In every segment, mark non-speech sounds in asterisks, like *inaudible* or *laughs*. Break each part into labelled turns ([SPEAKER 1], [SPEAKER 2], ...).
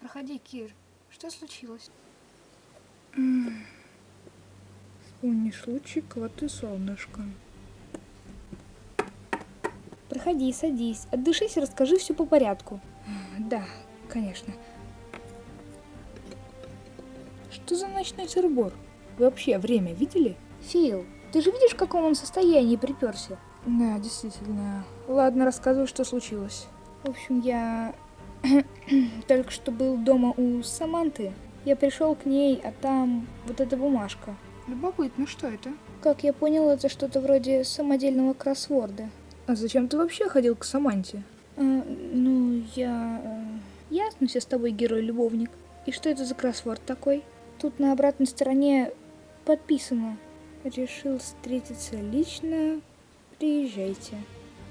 [SPEAKER 1] проходи, Кир. Что случилось?
[SPEAKER 2] Вспомнишь лучик, вот и солнышко.
[SPEAKER 1] Проходи, садись, отдышись и расскажи все по порядку.
[SPEAKER 2] Да, конечно. Что за ночной сырбор? Вы вообще время видели?
[SPEAKER 1] Фил, ты же видишь, в каком он состоянии приперся?
[SPEAKER 2] Да, действительно. Ладно, рассказывай, что случилось.
[SPEAKER 1] В общем, я *clears throat* только что был дома у Саманты. Я пришел к ней, а там вот эта бумажка.
[SPEAKER 2] Любопытно, что это?
[SPEAKER 1] Как я понял, это что-то вроде самодельного кроссворда.
[SPEAKER 2] А зачем ты вообще ходил к Саманте?
[SPEAKER 1] А, ну, я... Э, ясно все с тобой герой-любовник. И что это за кроссворд такой? Тут на обратной стороне подписано. Решил встретиться лично, приезжайте.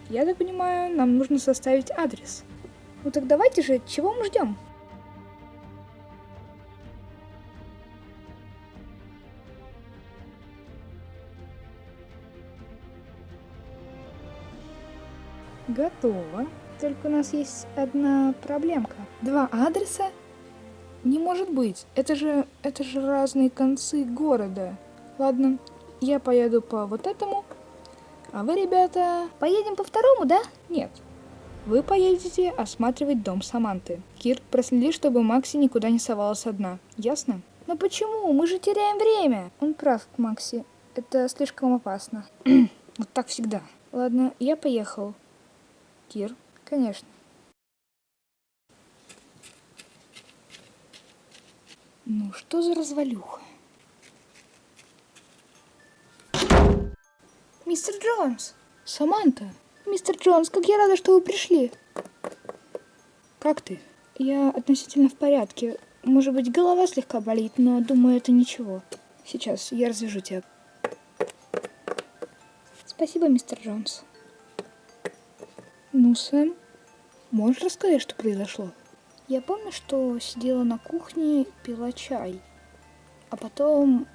[SPEAKER 2] Я так понимаю, нам нужно составить адрес.
[SPEAKER 1] Ну так давайте же, чего мы ждем?
[SPEAKER 2] Готово. Только у нас есть одна проблемка. Два адреса? Не может быть. Это же, это же разные концы города. Ладно, я поеду по вот этому, а вы, ребята...
[SPEAKER 1] Поедем по второму, да?
[SPEAKER 2] Нет. Вы поедете осматривать дом Саманты. Кир, проследи, чтобы Макси никуда не совалась одна. Ясно?
[SPEAKER 1] Но почему? Мы же теряем время. Он прав, Макси. Это слишком опасно. *clears throat*
[SPEAKER 2] вот так всегда.
[SPEAKER 1] Ладно, я поехал.
[SPEAKER 2] Кир?
[SPEAKER 1] Конечно.
[SPEAKER 2] Ну, что за развалюха?
[SPEAKER 1] Мистер Джонс!
[SPEAKER 2] Саманта!
[SPEAKER 1] Мистер Джонс, как я рада, что вы пришли.
[SPEAKER 2] Как ты?
[SPEAKER 1] Я относительно в порядке. Может быть, голова слегка болит, но думаю, это ничего.
[SPEAKER 2] Сейчас, я развяжу тебя.
[SPEAKER 1] Спасибо, мистер Джонс.
[SPEAKER 2] Ну, Сэм, можешь рассказать, что произошло?
[SPEAKER 1] Я помню, что сидела на кухне, пила чай. А потом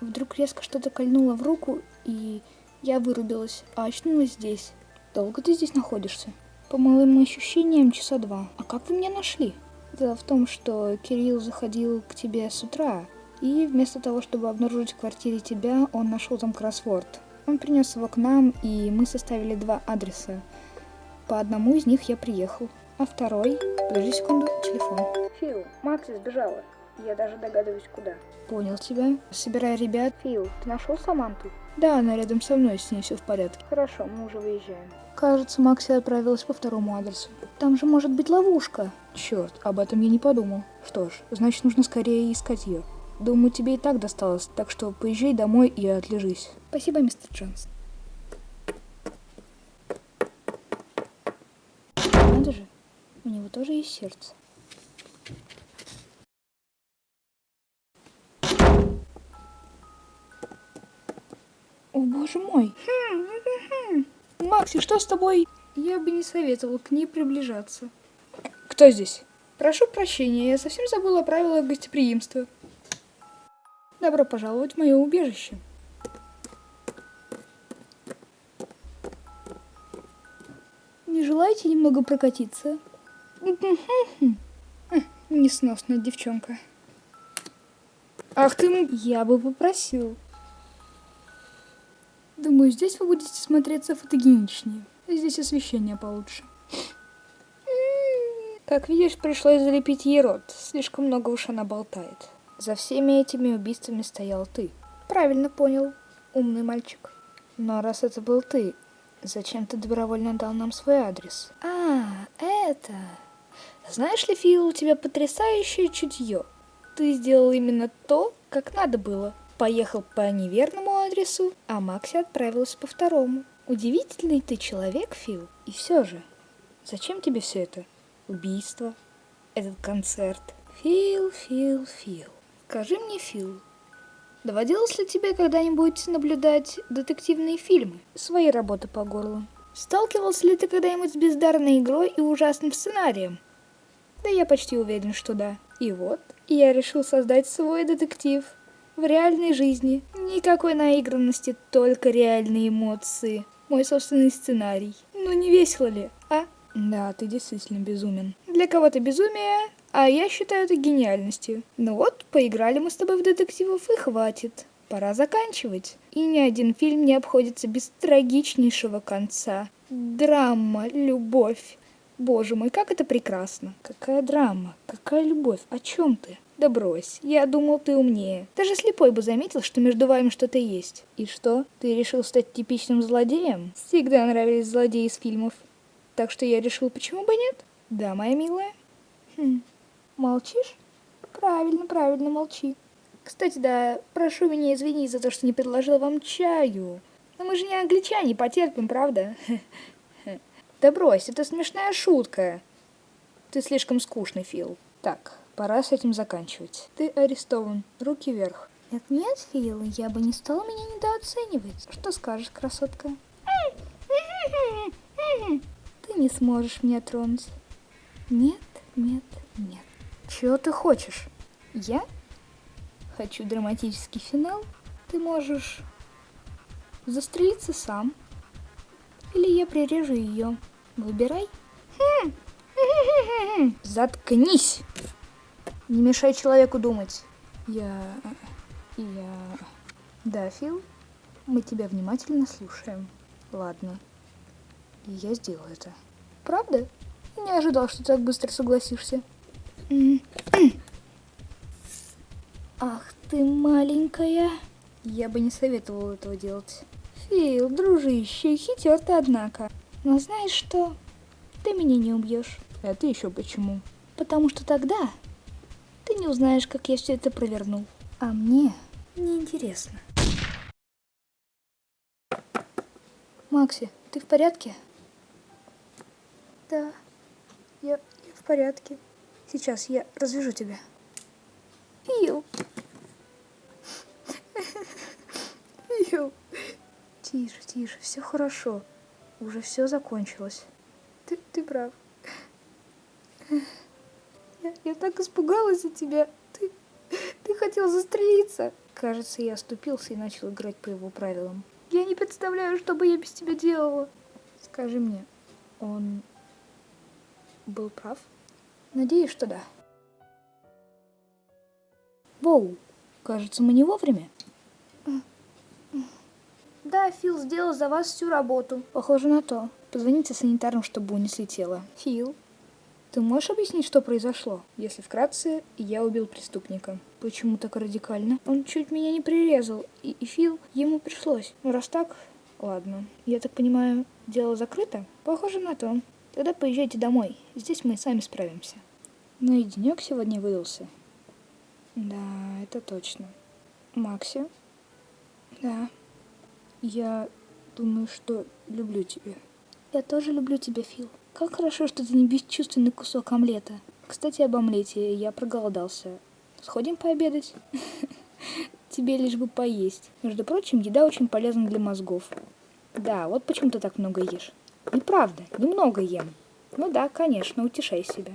[SPEAKER 1] вдруг резко что-то кольнуло в руку, и я вырубилась, а очнулась здесь.
[SPEAKER 2] Долго ты здесь находишься?
[SPEAKER 1] По моим ощущениям, часа два.
[SPEAKER 2] А как вы меня нашли?
[SPEAKER 1] Дело в том, что Кирилл заходил к тебе с утра, и вместо того, чтобы обнаружить в квартире тебя, он нашел там кроссворд. Он принес его к нам, и мы составили два адреса. По одному из них я приехал, а второй... Подожди секунду, телефон.
[SPEAKER 2] Фил, Макси сбежала. Я даже догадываюсь, куда.
[SPEAKER 1] Понял тебя. Собирай ребят.
[SPEAKER 2] Фил, ты нашел Саманту?
[SPEAKER 1] Да, она рядом со мной, с ней все в порядке.
[SPEAKER 2] Хорошо, мы уже выезжаем.
[SPEAKER 1] Кажется, Макси отправилась по второму адресу. Там же может быть ловушка.
[SPEAKER 2] Черт, об этом я не подумал. Что ж, значит нужно скорее искать ее. Думаю, тебе и так досталось, так что поезжай домой и отлежись.
[SPEAKER 1] Спасибо, мистер Джонс. Надо же, у него тоже есть сердце.
[SPEAKER 2] О, боже мой. Макси, что с тобой?
[SPEAKER 1] Я бы не советовал к ней приближаться.
[SPEAKER 2] Кто здесь?
[SPEAKER 1] Прошу прощения, я совсем забыла правила гостеприимства. Добро пожаловать в мое убежище. Не желаете немного прокатиться? Несносная девчонка.
[SPEAKER 2] Ах ты...
[SPEAKER 1] Я бы попросил. Думаю, здесь вы будете смотреться фотогеничнее. Здесь освещение получше. Как видишь, пришлось залепить ей рот. Слишком много уж она болтает. За всеми этими убийствами стоял ты. Правильно понял, умный мальчик. Но раз это был ты, зачем ты добровольно дал нам свой адрес? А, это... Знаешь ли, Фил, у тебя потрясающее чутье. Ты сделал именно то, как надо было поехал по неверному адресу, а Макси отправилась по второму. Удивительный ты человек, Фил. И все же, зачем тебе все это? Убийство, этот концерт. Фил, Фил, Фил. Скажи мне, Фил, доводилось ли тебе когда-нибудь наблюдать детективные фильмы? Свои работы по горлу. Сталкивался ли ты когда-нибудь с бездарной игрой и ужасным сценарием? Да я почти уверен, что да. И вот, я решил создать свой детектив – в реальной жизни. Никакой наигранности, только реальные эмоции. Мой собственный сценарий. Ну не весело ли, а?
[SPEAKER 2] Да, ты действительно безумен.
[SPEAKER 1] Для кого-то безумие, а я считаю это гениальностью. Ну вот, поиграли мы с тобой в детективов и хватит. Пора заканчивать. И ни один фильм не обходится без трагичнейшего конца. Драма, любовь. Боже мой, как это прекрасно. Какая драма, какая любовь, о чем ты? Да брось, я думал, ты умнее. Даже слепой бы заметил, что между вами что-то есть. И что, ты решил стать типичным злодеем? Всегда нравились злодеи из фильмов. Так что я решил, почему бы нет? Да, моя милая. Хм, молчишь? Правильно, правильно, молчи. Кстати, да, прошу меня извинить за то, что не предложил вам чаю. Но мы же не англичане, потерпим, правда? Да брось, это смешная шутка. Ты слишком скучный, Фил. Так, пора с этим заканчивать. Ты арестован. Руки вверх. Нет, нет, Фил, я бы не стала меня недооценивать. Что скажешь, красотка? Ты не сможешь меня тронуть. Нет, нет, нет. Чего ты хочешь? Я? Хочу драматический финал. Ты можешь застрелиться сам. Или я прирежу ее. Выбирай. Заткнись! Не мешай человеку думать. Я... Я... Да, Фил, мы тебя внимательно слушаем. Ладно. И я сделаю это. Правда? Не ожидал, что ты так быстро согласишься. *clears throat* Ах ты маленькая. Я бы не советовал этого делать. Фил, дружище, хитер ты, однако. Но знаешь что? Ты меня не убьешь. Это еще почему? Потому что тогда ты не узнаешь, как я все это провернул. А мне неинтересно. Макси, ты в порядке? Да, я, я в порядке. Сейчас я развяжу тебя. Фил. Фил. Тише, тише, все хорошо. Уже все закончилось. Ты, ты прав. Я, я так испугалась за тебя. Ты, ты хотел застрелиться. Кажется, я оступился и начал играть по его правилам. Я не представляю, что бы я без тебя делала. Скажи мне, он был прав? Надеюсь, что да. Воу, кажется, мы не вовремя. Да, Фил сделал за вас всю работу. Похоже на то. Позвоните санитарам, чтобы унесли тело. Фил, ты можешь объяснить, что произошло? Если вкратце, я убил преступника. Почему так радикально? Он чуть меня не прирезал, и, и Фил, ему пришлось. Ну, раз так, ладно. Я так понимаю, дело закрыто? Похоже на то. Тогда поезжайте домой. Здесь мы сами справимся. Ну и денек сегодня выдался. Да, это точно. Макси? Да. Я думаю, что люблю тебя. Я тоже люблю тебя, Фил. Как хорошо, что ты не бесчувственный кусок омлета. Кстати, об омлете. Я проголодался. Сходим пообедать? *laughs* Тебе лишь бы поесть. Между прочим, еда очень полезна для мозгов. Да, вот почему ты так много ешь. Неправда, немного ем. Ну да, конечно, утешай себя.